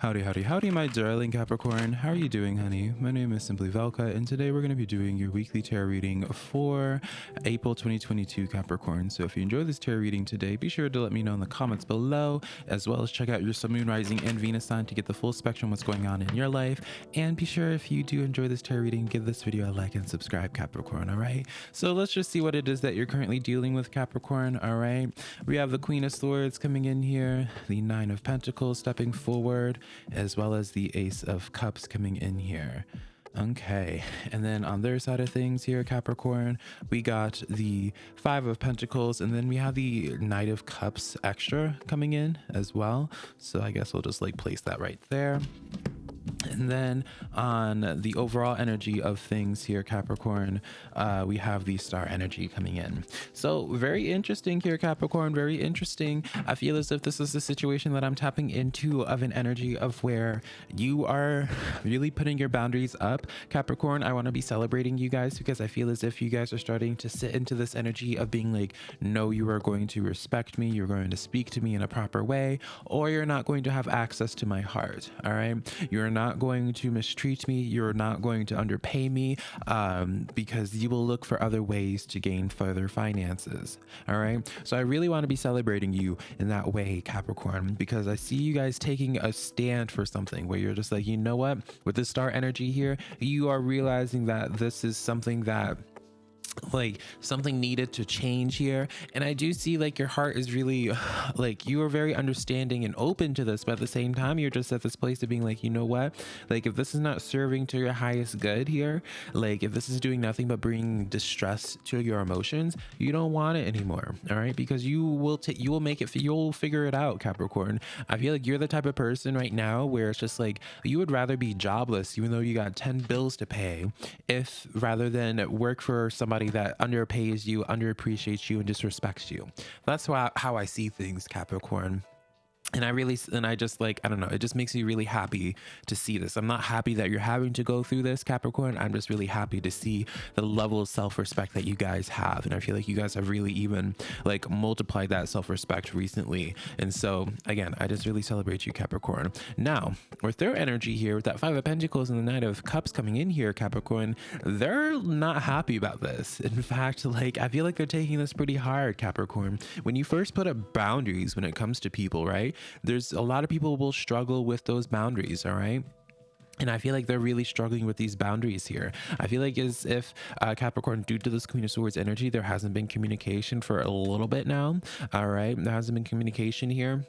Howdy, howdy, howdy, my darling Capricorn. How are you doing, honey? My name is Simply Velka, and today we're going to be doing your weekly tarot reading for April 2022 Capricorn. So if you enjoy this tarot reading today, be sure to let me know in the comments below, as well as check out your Sun, Moon, Rising, and Venus sign to get the full spectrum of what's going on in your life. And be sure if you do enjoy this tarot reading, give this video a like and subscribe, Capricorn, all right? So let's just see what it is that you're currently dealing with, Capricorn, all right? We have the Queen of Swords coming in here, the Nine of Pentacles stepping forward, as well as the Ace of Cups coming in here. Okay, and then on their side of things here, Capricorn, we got the Five of Pentacles, and then we have the Knight of Cups extra coming in as well. So I guess we'll just like place that right there. And then on the overall energy of things here, Capricorn, uh, we have the star energy coming in. So very interesting here, Capricorn, very interesting. I feel as if this is the situation that I'm tapping into of an energy of where you are really putting your boundaries up. Capricorn, I want to be celebrating you guys because I feel as if you guys are starting to sit into this energy of being like, no, you are going to respect me. You're going to speak to me in a proper way, or you're not going to have access to my heart. All right. You're not going to mistreat me. You're not going to underpay me um, because you will look for other ways to gain further finances. All right. So I really want to be celebrating you in that way, Capricorn, because I see you guys taking a stand for something where you're just like, you know what, with the star energy here, you are realizing that this is something that like something needed to change here. And i do see like your heart is really like you are very understanding and open to this but at the same time you're just at this place of being like you know what? Like if this is not serving to your highest good here like if this is doing nothing but bringing distress to your emotions you don't want it anymore all right? Because you will take you will make it you'll figure it out capricorn. I feel like you're the type of person right now where it's just like you would rather be jobless even though you got 10 bills to pay if rather than work for somebody somebody that underpays you, underappreciates you, and disrespects you. That's how I see things, Capricorn and I really, and I just like, I don't know, it just makes me really happy to see this. I'm not happy that you're having to go through this, Capricorn. I'm just really happy to see the level of self respect that you guys have. And I feel like you guys have really even like multiplied that self respect recently. And so, again, I just really celebrate you, Capricorn. Now, with their energy here, with that Five of Pentacles and the Knight of Cups coming in here, Capricorn, they're not happy about this. In fact, like, I feel like they're taking this pretty hard, Capricorn. When you first put up boundaries when it comes to people, right? There's a lot of people will struggle with those boundaries all right and I feel like they're really struggling with these boundaries here. I feel like as if uh, Capricorn, due to this Queen of Swords energy, there hasn't been communication for a little bit now. All right. There hasn't been communication here.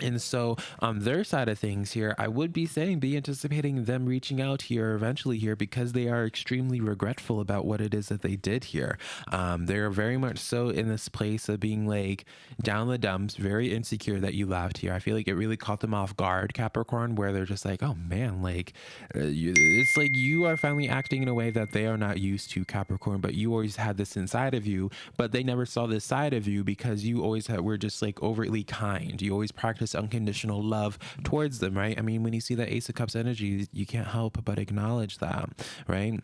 And so on their side of things here, I would be saying be anticipating them reaching out here eventually here because they are extremely regretful about what it is that they did here. Um, they're very much so in this place of being like down the dumps, very insecure that you left here. I feel like it really caught them off guard, Capricorn, where they're just like, oh man, like uh, it's like you are finally acting in a way that they are not used to, Capricorn, but you always had this inside of you, but they never saw this side of you because you always had, were just like overtly kind. You always practiced practice unconditional love towards them, right? I mean, when you see that Ace of Cups energy, you can't help but acknowledge that, right?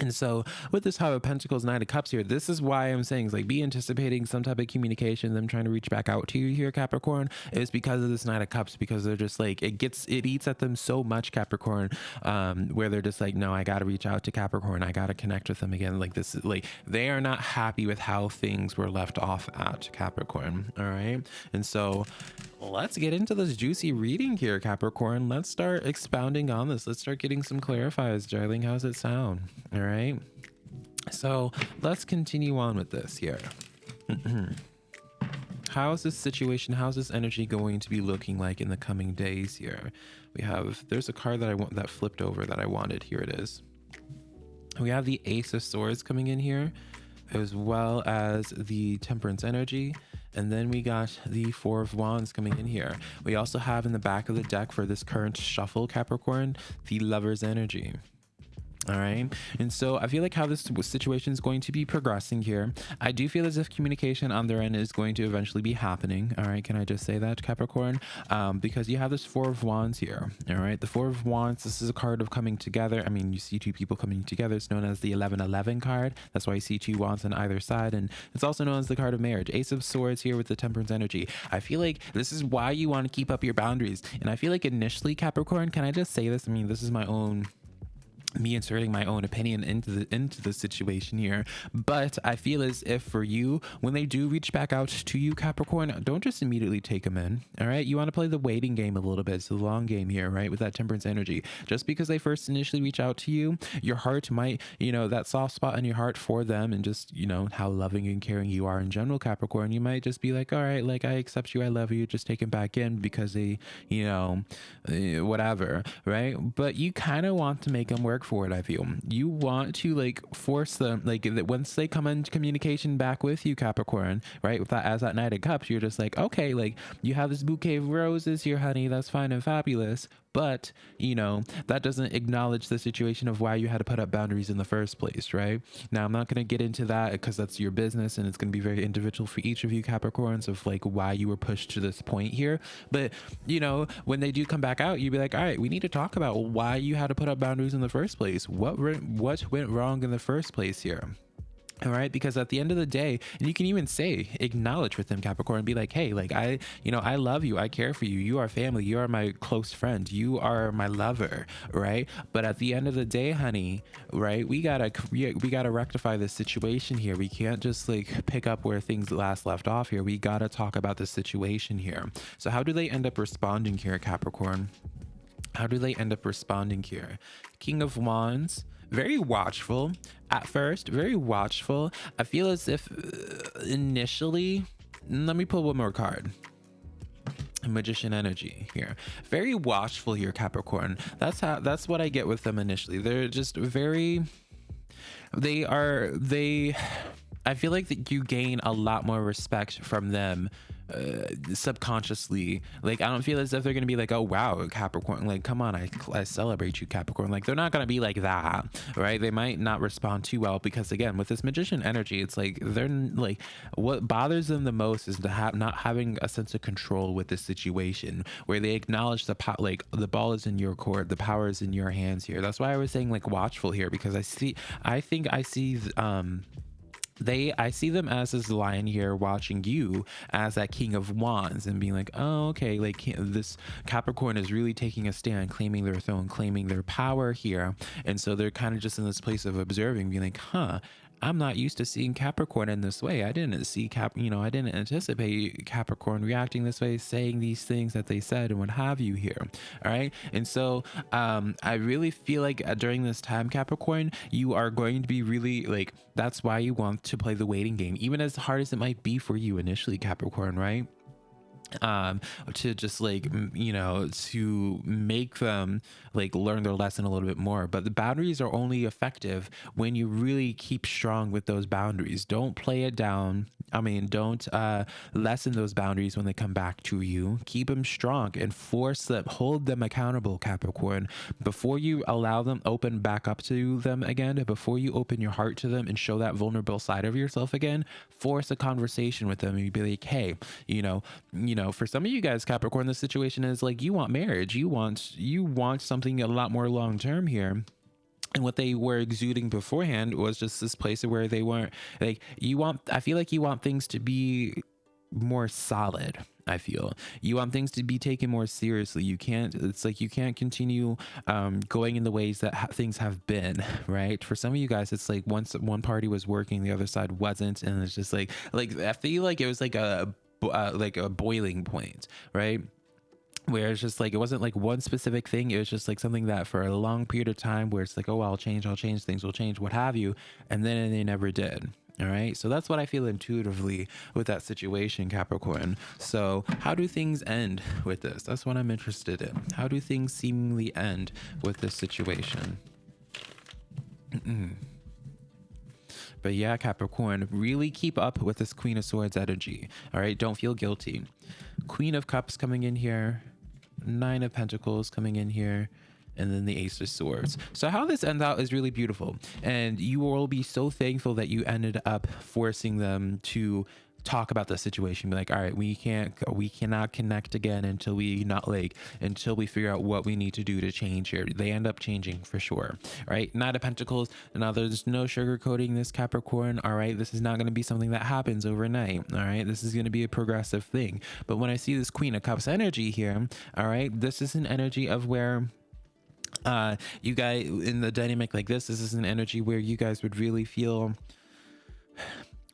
And so with this Five of Pentacles, Knight of Cups here, this is why I'm saying is like be anticipating some type of communication, them trying to reach back out to you here, Capricorn, is because of this Knight of Cups, because they're just like, it gets, it eats at them so much, Capricorn, um, where they're just like, no, I got to reach out to Capricorn. I got to connect with them again. Like this, like they are not happy with how things were left off at Capricorn. All right. And so let's get into this juicy reading here, Capricorn. Let's start expounding on this. Let's start getting some clarifiers, darling. How's it sound? All right. So let's continue on with this here. How is this situation, how's this energy going to be looking like in the coming days here? We have, there's a card that I want that flipped over that I wanted. Here it is. We have the Ace of Swords coming in here, as well as the Temperance energy. And then we got the Four of Wands coming in here. We also have in the back of the deck for this current shuffle, Capricorn, the Lover's Energy. All right. And so I feel like how this situation is going to be progressing here. I do feel as if communication on their end is going to eventually be happening. All right. Can I just say that, Capricorn? Um, because you have this Four of Wands here. All right. The Four of Wands, this is a card of coming together. I mean, you see two people coming together. It's known as the 1111 card. That's why you see two wands on either side. And it's also known as the card of marriage. Ace of Swords here with the Temperance energy. I feel like this is why you want to keep up your boundaries. And I feel like initially, Capricorn, can I just say this? I mean, this is my own me inserting my own opinion into the into the situation here. But i feel as if for you when they do reach back out to you capricorn don't just immediately take them in all right? You want to play the waiting game a little bit. It's the long game here right with that temperance energy. Just because they first initially reach out to you your heart might you know that soft spot in your heart for them and just you know how loving and caring you are in general capricorn you might just be like all right like i accept you i love you just take them back in because they you know eh, whatever right? But you kind of want to make them work work for it i feel. You want to like force them like that once they come into communication back with you capricorn right with that as that knight of cups you're just like okay like you have this bouquet of roses here honey that's fine and fabulous but you know that doesn't acknowledge the situation of why you had to put up boundaries in the first place right? Now i'm not going to get into that because that's your business and it's going to be very individual for each of you capricorns of like why you were pushed to this point here. But you know when they do come back out you'd be like all right we need to talk about why you had to put up boundaries in the first place. What what went wrong in the first place here all right? Because at the end of the day and you can even say acknowledge with them capricorn and be like hey like i you know i love you. I care for you. You are family. You are my close friend. You are my lover. Right? But at the end of the day honey right we gotta we, gotta rectify this situation here. We can't just like pick up where things last left off here. We gotta talk about the situation here. So how do they end up responding here capricorn? How do they end up responding here? King of wands very watchful at first, very watchful. I feel as if uh, initially, let me pull one more card. Magician energy here. Very watchful here capricorn. That's how that's what i get with them initially. They're just very they are they i feel like that you gain a lot more respect from them uh, subconsciously like i don't feel as if they're gonna be like oh wow capricorn like come on I, I celebrate you capricorn like they're not gonna be like that right? They might not respond too well because again with this magician energy it's like they're like what bothers them the most is to have not having a sense of control with this situation where they acknowledge the po- like the ball is in your court the power is in your hands here. That's why i was saying like watchful here because i see i think i see um they i see them as this lion here watching you as that king of wands and being like oh okay like this capricorn is really taking a stand claiming their throne claiming their power here. And so they're kind of just in this place of observing being like huh I'm not used to seeing Capricorn in this way. I didn't see Cap, you know, I didn't anticipate Capricorn reacting this way, saying these things that they said and what have you here. All right. And so um, I really feel like uh, during this time, Capricorn, you are going to be really like, that's why you want to play the waiting game, even as hard as it might be for you initially, Capricorn, right? Um to just like you know to make them like learn their lesson a little bit more. But the boundaries are only effective when you really keep strong with those boundaries. Don't play it down. I mean don't uh lessen those boundaries when they come back to you. Keep them strong and force them hold them accountable capricorn. Before you allow them open back up to them again before you open your heart to them and show that vulnerable side of yourself again force a conversation with them and be like hey you know you know know, for some of you guys, Capricorn, the situation is like you want marriage, you want you want something a lot more long term here. And what they were exuding beforehand was just this place where they weren't like you want i feel like you want things to be more solid i feel. You want things to be taken more seriously. You can't it's like you can't continue um, going in the ways that ha- things have been right? For some of you guys it's like once one party was working the other side wasn't. And it's just like like i feel like it was like a uh, like a boiling point, right? Where it's just like it wasn't like one specific thing. It was just like something that for a long period of time, where it's like, oh, I'll change, I'll change, things will change, what have you, and then they never did. All right. So that's what I feel intuitively with that situation, Capricorn. So, how do things end with this? That's what I'm interested in. How do things seemingly end with this situation? Mm-mm. But yeah, Capricorn, really keep up with this Queen of Swords energy. All right, don't feel guilty. Queen of Cups coming in here, Nine of Pentacles coming in here, and then the ace of swords so how this ends out is really beautiful and you will be so thankful that you ended up forcing them to talk about the situation be like all right we can't we cannot connect again until we not like until we figure out what we need to do to change here. They end up changing for sure right? Knight of pentacles now there's no sugarcoating this capricorn all right this is not going to be something that happens overnight all right this is going to be a progressive thing. But when i see this queen of cups energy here all right this is an energy of where uh you guys in the dynamic like this this is an energy where you guys would really feel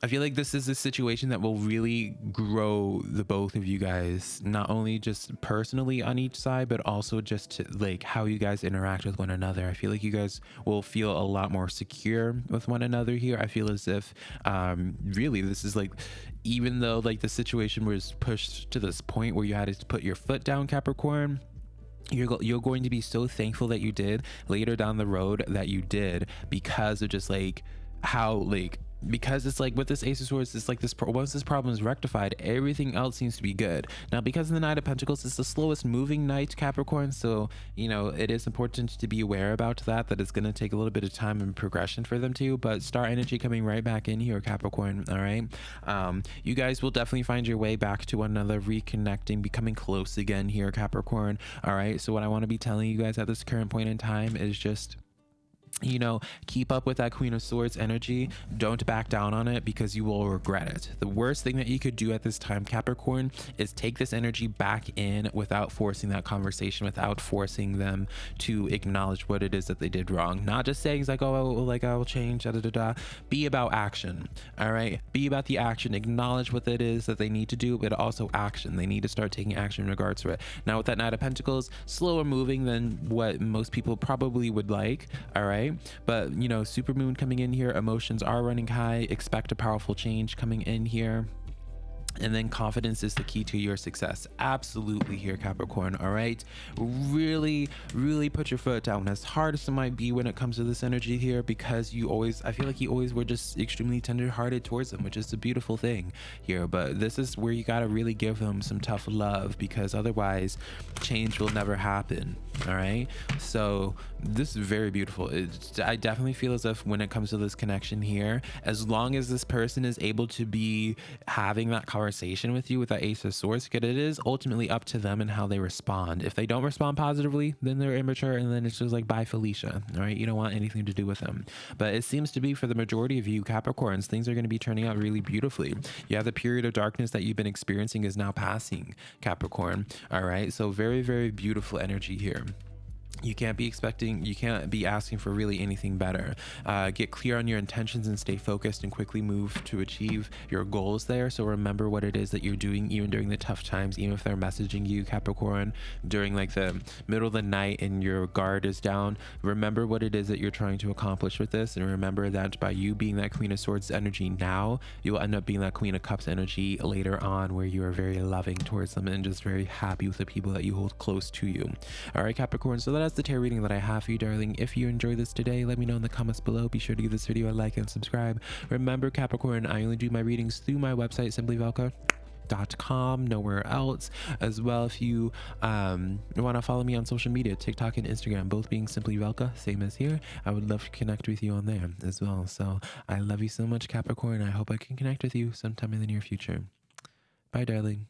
I feel like this is a situation that will really grow the both of you guys, not only just personally on each side, but also just to, like how you guys interact with one another. I feel like you guys will feel a lot more secure with one another here. I feel as if um, really this is like, even though like the situation was pushed to this point where you had to put your foot down, Capricorn, you're, you're going to be so thankful that you did later down the road that you did because of just like how like because it's like with this ace of swords it's like this once this problem is rectified everything else seems to be good. Now because of the knight of pentacles it's the slowest moving knight capricorn so you know it is important to be aware about that that it's going to take a little bit of time and progression for them to but star energy coming right back in here capricorn all right? Um you guys will definitely find your way back to one another reconnecting becoming close again here capricorn all right? So what i want to be telling you guys at this current point in time is just you know, keep up with that Queen of Swords energy. Don't back down on it because you will regret it. The worst thing that you could do at this time, Capricorn, is take this energy back in without forcing that conversation, without forcing them to acknowledge what it is that they did wrong. Not just saying like, oh, like I will change, da da da da. Be about action. All right. Be about the action. Acknowledge what it is that they need to do, but also action. They need to start taking action in regards to it. Now, with that Knight of Pentacles, slower moving than what most people probably would like. All right right? But, you know, super moon coming in here, emotions are running high, expect a powerful change coming in here and then confidence is the key to your success. Absolutely here capricorn all right? Really really put your foot down as hard as it might be when it comes to this energy here because you always i feel like you always were just extremely tender-hearted towards them which is a beautiful thing here. But this is where you got to really give them some tough love because otherwise change will never happen all right? So this is very beautiful. It's, i definitely feel as if when it comes to this connection here as long as this person is able to be having that conversation conversation with you with that ace of swords because it is ultimately up to them and how they respond. If they don't respond positively then they're immature and then it's just like bye felicia. All right? You don't want anything to do with them. But it seems to be for the majority of you capricorns things are going to be turning out really beautifully. You have the period of darkness that you've been experiencing is now passing capricorn. All right? So very very beautiful energy here you can't be expecting you can't be asking for really anything better. Uh, get clear on your intentions and stay focused and quickly move to achieve your goals there. So remember what it is that you're doing even during the tough times even if they're messaging you capricorn during like the middle of the night and your guard is down. Remember what it is that you're trying to accomplish with this and remember that by you being that queen of swords energy now you will end up being that queen of cups energy later on where you are very loving towards them and just very happy with the people that you hold close to you. All right capricorn so that that's the tarot reading that I have for you, darling. If you enjoyed this today, let me know in the comments below. Be sure to give this video a like and subscribe. Remember, Capricorn, I only do my readings through my website, simplyvelka.com nowhere else as well if you um, want to follow me on social media tiktok and instagram both being simply velka same as here i would love to connect with you on there as well so i love you so much capricorn i hope i can connect with you sometime in the near future bye darling